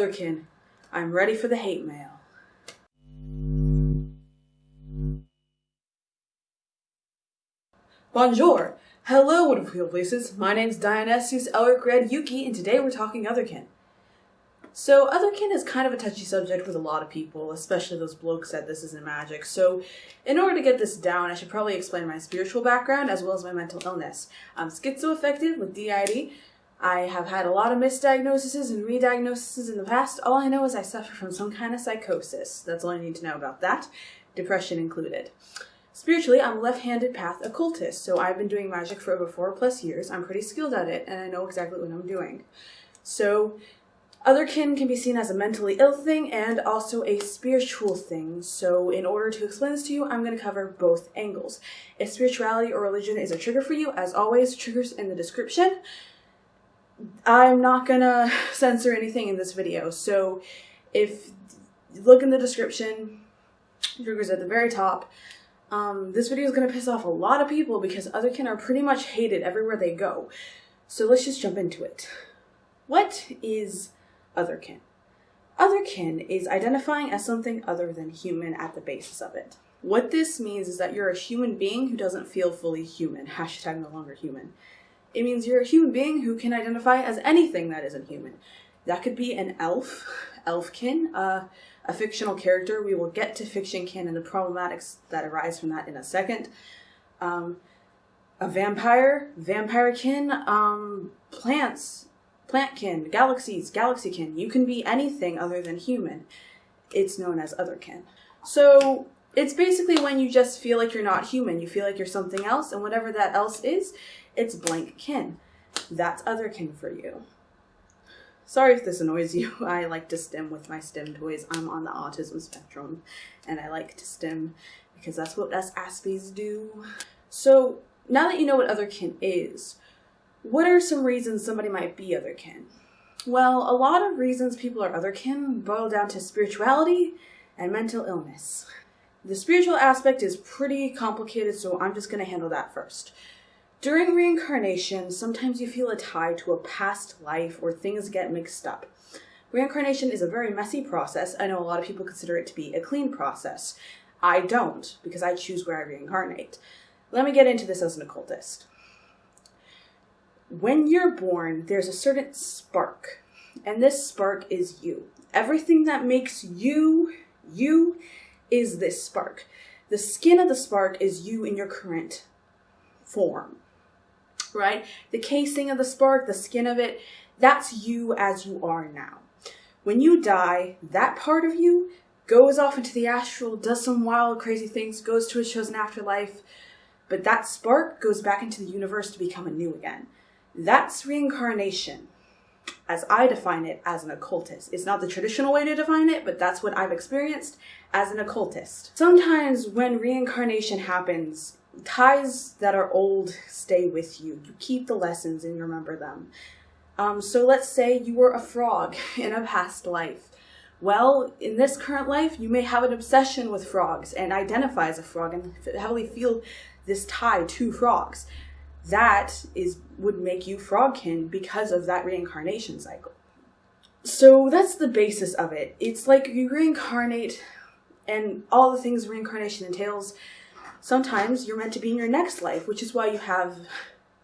Otherkin. I'm ready for the hate mail. Bonjour! Hello, wonderful places. My name's Dionysus Elric Red Yuki, and today we're talking Otherkin. So, Otherkin is kind of a touchy subject with a lot of people, especially those blokes that this isn't magic. So, in order to get this down, I should probably explain my spiritual background as well as my mental illness. I'm schizoaffective with DID. I have had a lot of misdiagnoses and re-diagnoses in the past. All I know is I suffer from some kind of psychosis. That's all I need to know about that, depression included. Spiritually, I'm left-handed path occultist, so I've been doing magic for over four plus years. I'm pretty skilled at it, and I know exactly what I'm doing. So, Otherkin can be seen as a mentally ill thing and also a spiritual thing. So in order to explain this to you, I'm going to cover both angles. If spirituality or religion is a trigger for you, as always, triggers in the description. I'm not to censor anything in this video. So if look in the description, triggers at the very top. Um, this video is to piss off a lot of people because Otherkin are pretty much hated everywhere they go. So let's just jump into it. What is otherkin. Otherkin is identifying as something other than human at the basis of it. What this means is that you're a human being who doesn't feel fully human. Hashtag no longer human. It means you're a human being who can identify as anything that isn't human. That could be an elf, elfkin, uh, a fictional character. We will get to fictionkin and the problematics that arise from that in a second. Um, a vampire, vampirekin, um, plants, plantkin, galaxies, galaxykin. You can be anything other than human. It's known as otherkin. So it's basically when you just feel like you're not human. You feel like you're something else, and whatever that else is, it's blank kin. That's otherkin for you. Sorry if this annoys you. I like to stim with my stim toys. I'm on the autism spectrum, and I like to stim because that's what us Aspies do. So now that you know what otherkin is, what are some reasons somebody might be other kin? Well, a lot of reasons people are otherkin boil down to spirituality and mental illness. The spiritual aspect is pretty complicated, so I'm just going to handle that first. During reincarnation, sometimes you feel a tie to a past life or things get mixed up. Reincarnation is a very messy process. I know a lot of people consider it to be a clean process. I don't, because I choose where I reincarnate. Let me get into this as an occultist when you're born, there's a certain spark, and this spark is you. Everything that makes you, you, is this spark. The skin of the spark is you in your current form, right? The casing of the spark, the skin of it, that's you as you are now. When you die, that part of you goes off into the astral, does some wild, crazy things, goes to a chosen afterlife, but that spark goes back into the universe to become anew again. That's reincarnation, as I define it as an occultist. It's not the traditional way to define it, but that's what I've experienced as an occultist. Sometimes when reincarnation happens, ties that are old stay with you. You keep the lessons and you remember them. Um, so let's say you were a frog in a past life. Well, in this current life, you may have an obsession with frogs and identify as a frog and heavily feel this tie to frogs that is would make you frogkin because of that reincarnation cycle. So that's the basis of it. It's like you reincarnate and all the things reincarnation entails. Sometimes you're meant to be in your next life, which is why you have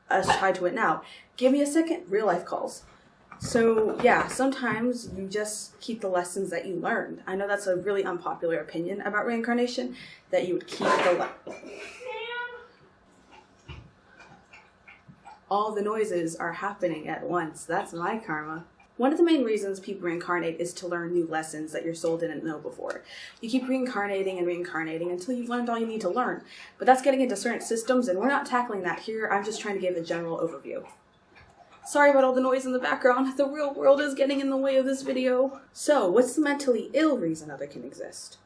us tied to it now. Give me a second, real life calls. So yeah, sometimes you just keep the lessons that you learned. I know that's a really unpopular opinion about reincarnation, that you would keep the all the noises are happening at once. That's my karma. One of the main reasons people reincarnate is to learn new lessons that your soul didn't know before. You keep reincarnating and reincarnating until you've learned all you need to learn. But that's getting into certain systems, and we're not tackling that here. I'm just trying to give a general overview. Sorry about all the noise in the background. The real world is getting in the way of this video. So, what's the mentally ill reason Otherkin exist?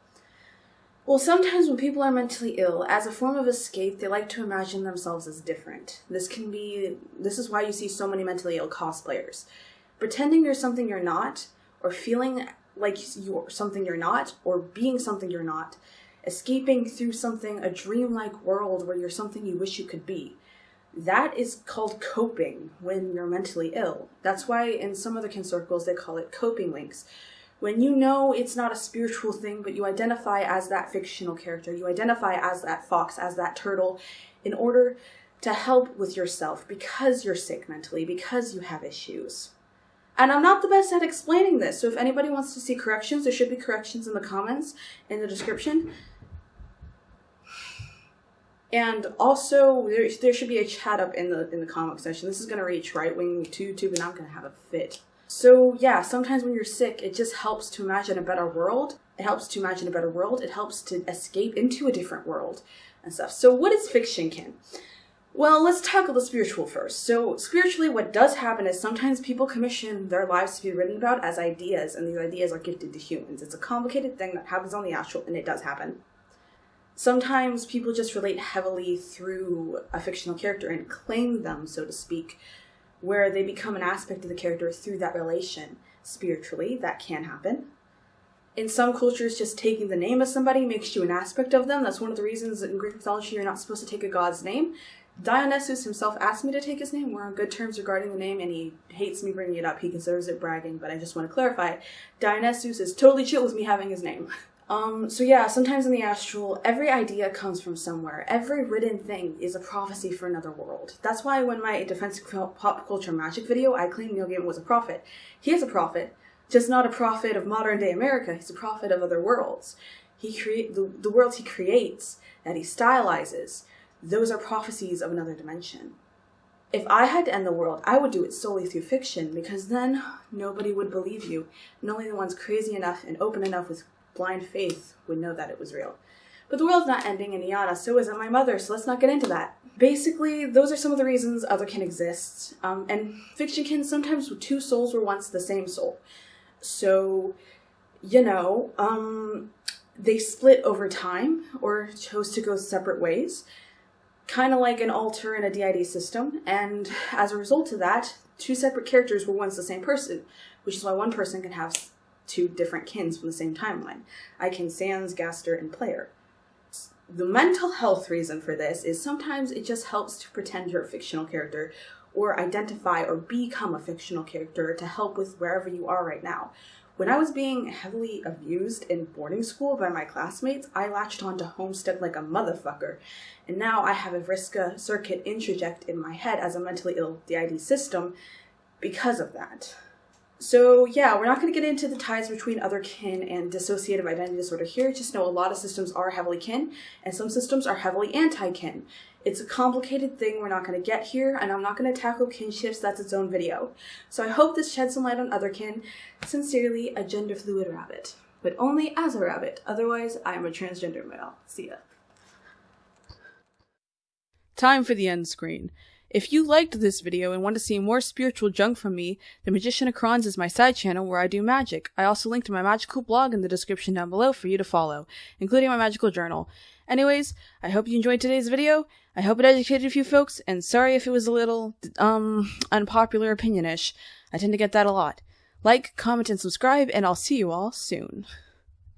Well, sometimes when people are mentally ill, as a form of escape, they like to imagine themselves as different. This can be, this is why you see so many mentally ill cosplayers. Pretending you're something you're not, or feeling like you're something you're not, or being something you're not, escaping through something, a dreamlike world where you're something you wish you could be. that is called coping when you're mentally ill. That's why in some otherkin circles they call it coping links. When you know it's not a spiritual thing, but you identify as that fictional character, you identify as that fox, as that turtle, in order to help with yourself because you're sick mentally, because you have issues. And I'm not the best at explaining this, so if anybody wants to see corrections, there should be corrections in the comments, in the description. And also, there, there should be a chat up in the in the comment section. This is going to reach right wing to YouTube, and I'm going to have a fit. So yeah, sometimes when you're sick, it just helps to imagine a better world. It helps to imagine a better world. It helps to escape into a different world and stuff. So what is fictionkin? Well, let's tackle the spiritual first. So, spiritually, what does happen is sometimes people commission their lives to be written about as ideas, and these ideas are gifted to humans. It's a complicated thing that happens on the astral, and it does happen. Sometimes people just relate heavily through a fictional character and claim them, so to speak, where they become an aspect of the character through that relation. Spiritually, that can happen. In some cultures, just taking the name of somebody makes you an aspect of them. That's one of the reasons in Greek mythology you're not supposed to take a god's name. Dionysus himself asked me to take his name. We're on good terms regarding the name, and he hates me bringing it up. He considers it bragging, but I just want to clarify. it. Dionysus is totally chill with me having his name. Um, so yeah, sometimes in the astral, every idea comes from somewhere. Every written thing is a prophecy for another world. That's why when my defense pop culture magic video, I claimed Neil Gaiman was a prophet. He is a prophet, just not a prophet of modern day America. He's a prophet of other worlds. He create the, the worlds he creates that he stylizes. Those are prophecies of another dimension. If I had to end the world, I would do it solely through fiction because then nobody would believe you, and only the ones crazy enough and open enough with blind faith would know that it was real. But the world's not ending in Iana, so isn't my mother, so let's not get into that. Basically, those are some of the reasons otherkin exists. Um, and fictionkin sometimes two souls were once the same soul. So, you know, um, they split over time or chose to go separate ways, kind of like an alter in a DID system. And as a result of that, two separate characters were once the same person, which is why one person kin have two different kins from the same timeline. I can Sans, Gaster, and Player. The mental health reason for this is sometimes it just helps to pretend you're a fictional character or identify or become a fictional character to help with wherever you are right now. When I was being heavily abused in boarding school by my classmates, I latched on to Homestuck like a motherfucker. And now I have a Vriska Serket introject in my head as a mentally ill DID system because of that. So yeah, we're not going to get into the ties between other kin and dissociative identity disorder here. Just know a lot of systems are heavily kin and some systems are heavily anti-kin. It's a complicated thing we're not going to get here, and I'm not going to tackle kinships, that's its own video. So I hope this sheds some light on otherkin. Sincerely, a gender fluid rabbit. But only as a rabbit, otherwise I am a transgender male. See ya. Time for the end screen. If you liked this video and want to see more spiritual junk from me, The Magician of Crons is my side channel where I do magic. I also linked to my magical blog in the description down below for you to follow, including my magical journal. Anyways, I hope you enjoyed today's video. I hope it educated a few folks, and sorry if it was a little, um, unpopular opinionish. I tend to get that a lot. Like, comment, and subscribe, and I'll see you all soon.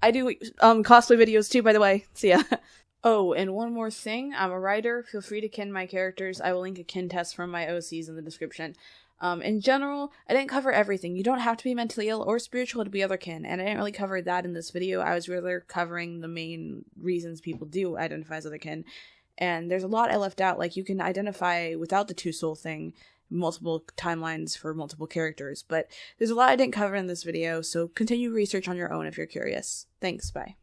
I do, um, cosplay videos too, by the way. See ya. Oh, and one more thing. I'm a writer. Feel free to kin my characters. I will link a kin test from my OCs in the description. Um, in general, I didn't cover everything. You don't have to be mentally ill or spiritual to be otherkin, and I didn't really cover that in this video. I was really covering the main reasons people do identify as otherkin. And there's a lot I left out, like you can identify without the two soul thing, multiple timelines for multiple characters, but there's a lot I didn't cover in this video, so continue research on your own if you're curious. Thanks, bye.